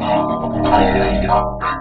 ハレルヤ